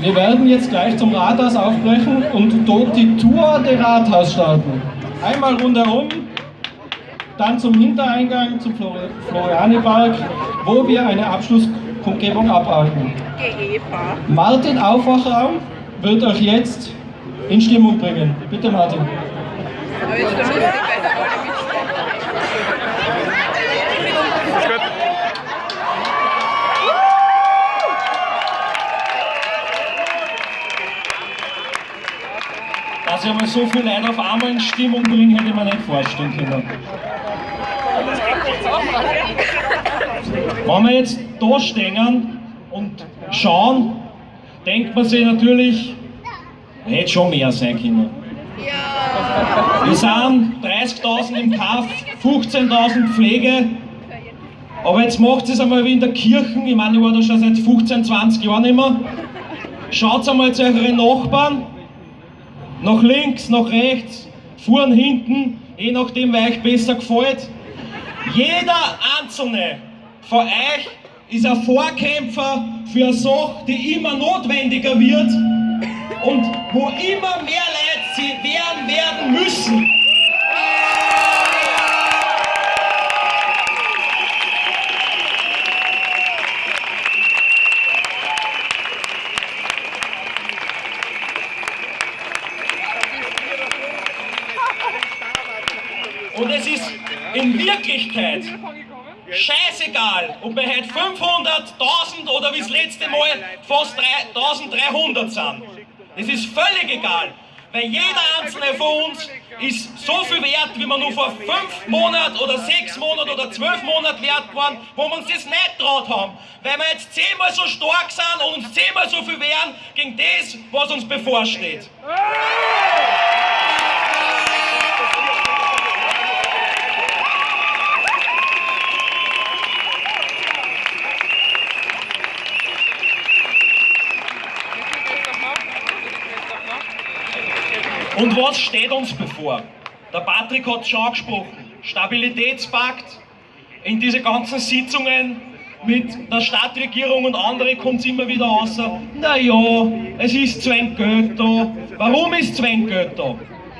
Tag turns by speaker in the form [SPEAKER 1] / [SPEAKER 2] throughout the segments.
[SPEAKER 1] Wir werden jetzt gleich zum Rathaus aufbrechen und dort die Tour der Rathaus starten. Einmal rundherum, dann zum Hintereingang zum Florianipark, wo wir eine Abschlusskundgebung abhalten. Martin Aufwachraum wird euch jetzt in Stimmung bringen. Bitte Martin. Dass ich einmal so viele Leute auf einmal in Stimmung bringen, hätte ich mir nicht vorstellen können. Wenn wir jetzt da stehen und schauen, denkt man sich natürlich, hätte schon mehr sein können. Wir sind 30.000 im Kaff, 15.000 Pflege, aber jetzt macht es einmal wie in der Kirche, ich meine, ich war da schon seit 15, 20 Jahren immer. Schaut einmal zu euren Nachbarn, nach links, nach rechts, vorn, hinten, je nachdem, wer euch besser gefällt. Jeder Einzelne von euch ist ein Vorkämpfer für eine Sache, die immer notwendiger wird und wo immer mehr Leute sie werden werden müssen. Und es ist in Wirklichkeit scheißegal, ob wir heute 500, 1000 oder wie das letzte Mal fast 1300 sind. Es ist völlig egal, weil jeder einzelne von uns ist so viel wert, wie man nur vor fünf Monaten oder sechs Monaten oder zwölf Monaten wert waren, wo wir uns das nicht traut haben. Weil wir jetzt zehnmal so stark sind und uns zehnmal so viel wehren gegen das, was uns bevorsteht. Und was steht uns bevor? Der Patrick hat es schon angesprochen. Stabilitätspakt. In diese ganzen Sitzungen mit der Stadtregierung und andere kommt es immer wieder raus. Naja, es ist Geld da. Warum ist Geld da?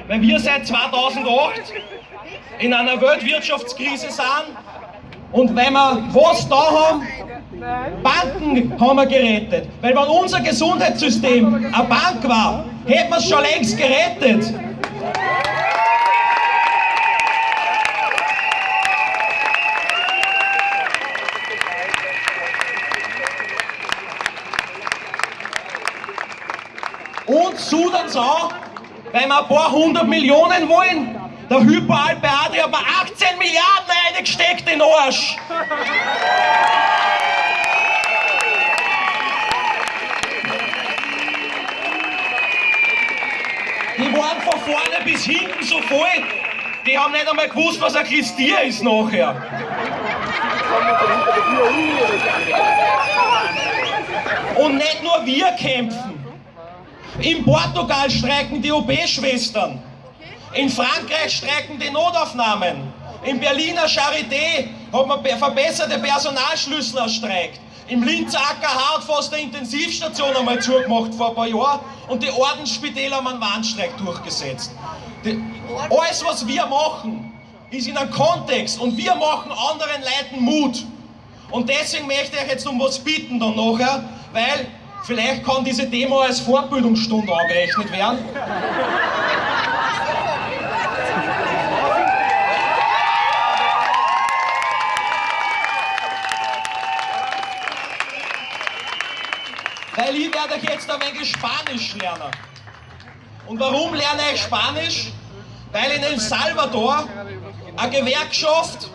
[SPEAKER 1] Weil wir seit 2008 in einer Weltwirtschaftskrise sind und wenn wir was da haben, Banken haben wir gerettet. Weil wenn unser Gesundheitssystem eine Bank war, hätten wir es schon längst gerettet. Und Sudans auch, weil wir ein paar hundert Millionen wollen. Der Hyperalpe Adria hat mir 18 Milliarden eingesteckt in den Arsch. Die waren von vorne bis hinten so voll, die haben nicht einmal gewusst, was ein Christier ist nachher. Und nicht nur wir kämpfen. In Portugal streiken die OB-Schwestern. In Frankreich streiken die Notaufnahmen. In Berliner Charité hat man verbesserte Personalschlüssel erstreikt. Im Linzer AKH hat fast eine Intensivstation einmal zugemacht vor ein paar Jahren und die Ordensspitäler haben einen Warnstreik durchgesetzt. Die, alles, was wir machen, ist in einem Kontext und wir machen anderen Leuten Mut. Und deswegen möchte ich euch jetzt um was bitten dann nachher, weil vielleicht kann diese Demo als Fortbildungsstunde angerechnet werden. Weil ich werde euch jetzt ein wenig Spanisch lernen. Und warum lerne ich Spanisch? Weil in El Salvador eine Gewerkschaft,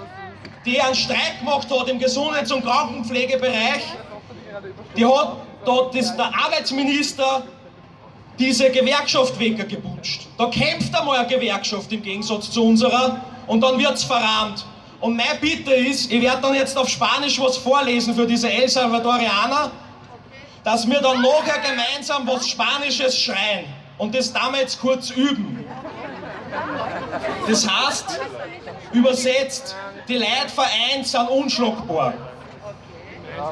[SPEAKER 1] die einen Streik gemacht hat im Gesundheits- und Krankenpflegebereich, die hat dort ist der Arbeitsminister diese Gewerkschaft weggebutscht. Da kämpft einmal eine Gewerkschaft im Gegensatz zu unserer und dann wird es verrahmt. Und meine Bitte ist, ich werde dann jetzt auf Spanisch was vorlesen für diese El Salvadorianer, dass wir dann nachher gemeinsam was Spanisches schreien und das damals kurz üben. Das heißt, übersetzt, die Leute vereint sind unschlagbar.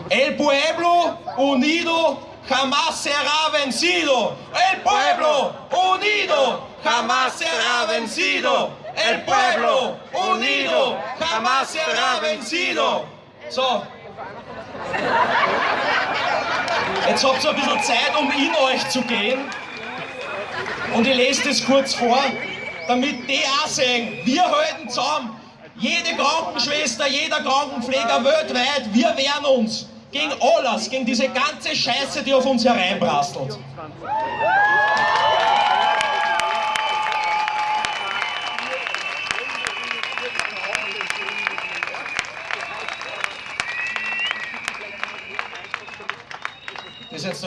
[SPEAKER 1] El pueblo unido jamás será vencido. El pueblo unido jamás será vencido. El pueblo unido jamás será vencido. So. Jetzt habt ihr ein bisschen Zeit, um in euch zu gehen. Und ich lese das kurz vor, damit die auch sehen, wir halten zusammen. Jede Krankenschwester, jeder Krankenpfleger weltweit, wir wehren uns gegen alles, gegen diese ganze Scheiße, die auf uns hereinprasselt.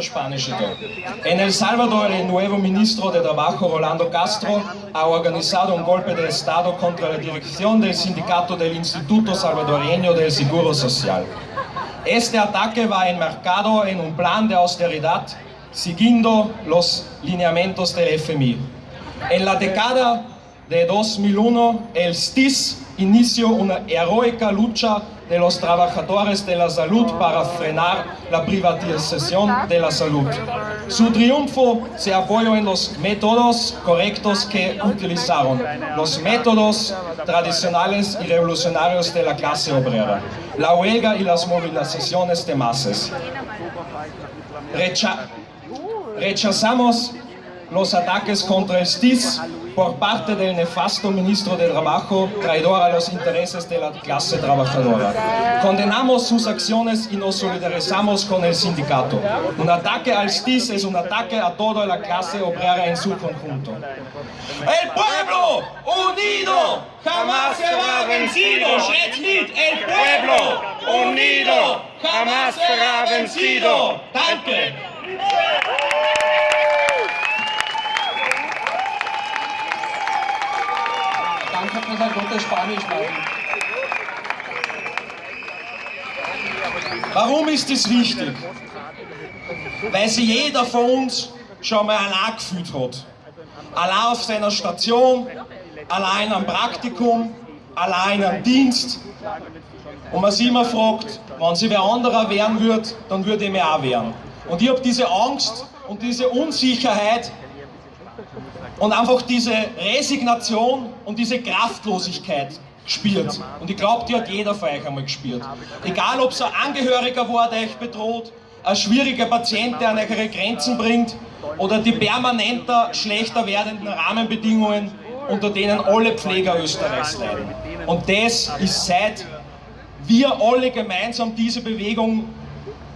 [SPEAKER 1] Spanische Teil. En El Salvador, el nuevo ministro de Trabajo, Rolando Castro, ha organizado un golpe de Estado contra la dirección del sindicato del Instituto Salvadoreño del Seguro Social. Este ataque va enmarcado en un plan de austeridad siguiendo los lineamientos del FMI. En la década de 2001, el STIS inició una heroica lucha de los trabajadores de la salud para frenar la privatización de la salud. Su triunfo se apoyó en los métodos correctos que utilizaron, los métodos tradicionales y revolucionarios de la clase obrera, la huelga y las movilizaciones de masas. Recha rechazamos los ataques contra el STIS por parte del nefasto ministro de Trabajo, traidor a los intereses de la clase trabajadora. Condenamos sus acciones y nos solidarizamos con el sindicato. Un ataque al STIS es un ataque a toda la clase obrera en su conjunto. El pueblo unido jamás será vencido. El pueblo unido jamás será vencido. Danke.
[SPEAKER 2] Gutes Spanisch, Martin.
[SPEAKER 1] Warum ist das wichtig? Weil sich jeder von uns schon mal allein gefühlt hat. Allein auf seiner Station, allein am Praktikum, allein am Dienst. Und man sich immer fragt, wenn sich wer anderer wehren wird, dann würde ich mir auch wehren. Und ich habe diese Angst und diese Unsicherheit und einfach diese Resignation und diese Kraftlosigkeit gespürt. Und ich glaube, die hat jeder von euch einmal gespürt. Egal, ob es ein Angehöriger war, der euch bedroht, ein schwieriger Patient, der an eure Grenzen bringt, oder die permanenter schlechter werdenden Rahmenbedingungen, unter denen alle Pfleger Österreichs leiden. Und das ist seit wir alle gemeinsam diese Bewegung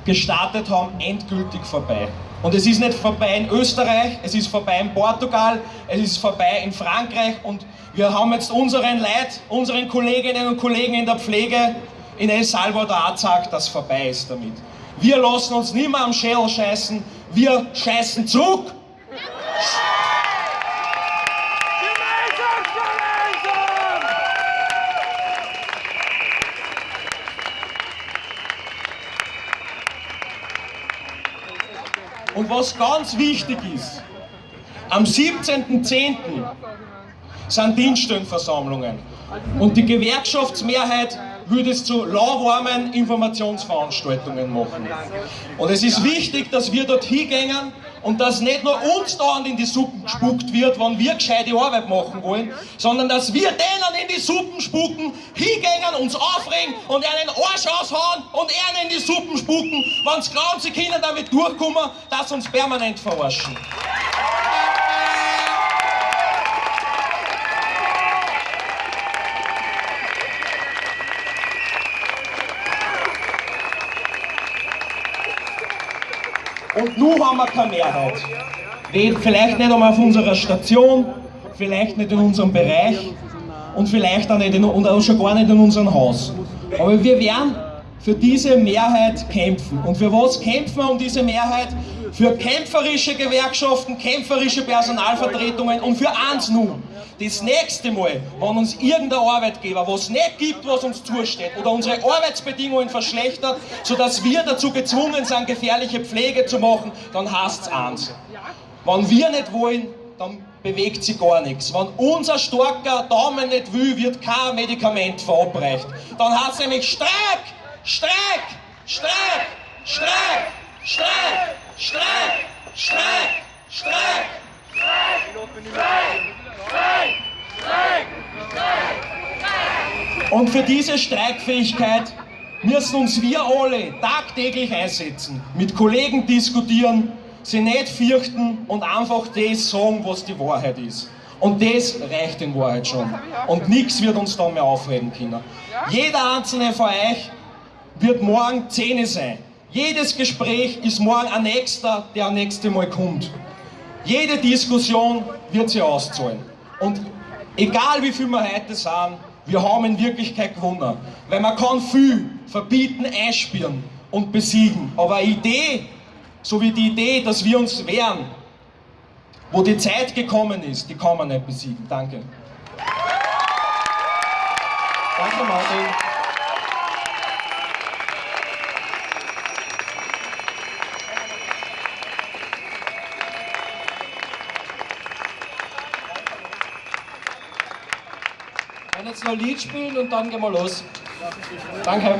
[SPEAKER 1] gestartet haben, endgültig vorbei. Und es ist nicht vorbei in Österreich, es ist vorbei in Portugal, es ist vorbei in Frankreich und wir haben jetzt unseren Leid, unseren Kolleginnen und Kollegen in der Pflege in El Salvador gesagt, dass vorbei ist damit. Wir lassen uns nicht mehr am Schädel scheißen, wir scheißen zurück. Und was ganz wichtig ist, am 17.10. sind Dienststellenversammlungen. Und die Gewerkschaftsmehrheit würde es zu lauwarmen Informationsveranstaltungen machen. Und es ist wichtig, dass wir dort hingehen und dass nicht nur uns dauernd in die Suppen gespuckt wird, wenn wir gescheite Arbeit machen wollen, sondern dass wir denen in die Suppen spucken, hingehen, uns aufregen und einen Arsch aushauen und ihnen in die Suppen spucken, wenn glauben, sie können damit durchkommen, dass uns permanent verarschen. Und nun haben wir keine Mehrheit. Vielleicht nicht einmal auf unserer Station, vielleicht nicht in unserem Bereich und vielleicht auch, nicht in, und auch schon gar nicht in unserem Haus. Aber wir werden für diese Mehrheit kämpfen. Und für was kämpfen wir um diese Mehrheit? Für kämpferische Gewerkschaften, kämpferische Personalvertretungen und für eins nun. Das nächste Mal, wenn uns irgendein Arbeitgeber was nicht gibt, was uns zusteht, oder unsere Arbeitsbedingungen verschlechtert, sodass wir dazu gezwungen sind, gefährliche Pflege zu machen, dann heißt es eins. Wenn wir nicht wollen, dann bewegt sich gar nichts. Wenn unser starker Daumen nicht will, wird kein Medikament verabreicht. Dann heißt es nämlich Streik, Streik, Streik, Streik, Streik, Streik! Streik! Streik! Und für diese Streikfähigkeit müssen uns wir alle tagtäglich einsetzen, mit Kollegen diskutieren, sie nicht fürchten und einfach das sagen, was die Wahrheit ist. Und das reicht in Wahrheit schon. Und nichts wird uns da mehr aufreden können. Jeder einzelne von euch wird morgen Zähne sein. Jedes Gespräch ist morgen ein nächster, der am nächsten Mal kommt. Jede Diskussion wird sie auszahlen. Und egal wie viel wir heute sind, wir haben in Wirklichkeit gewonnen. Weil man kann viel verbieten, einspüren und besiegen. Aber eine Idee, so wie die Idee, dass wir uns wehren, wo die Zeit gekommen ist, die kann man nicht besiegen. Danke.
[SPEAKER 2] Danke, Martin. Noch ein Lied spielen und dann gehen wir los.
[SPEAKER 1] Danke.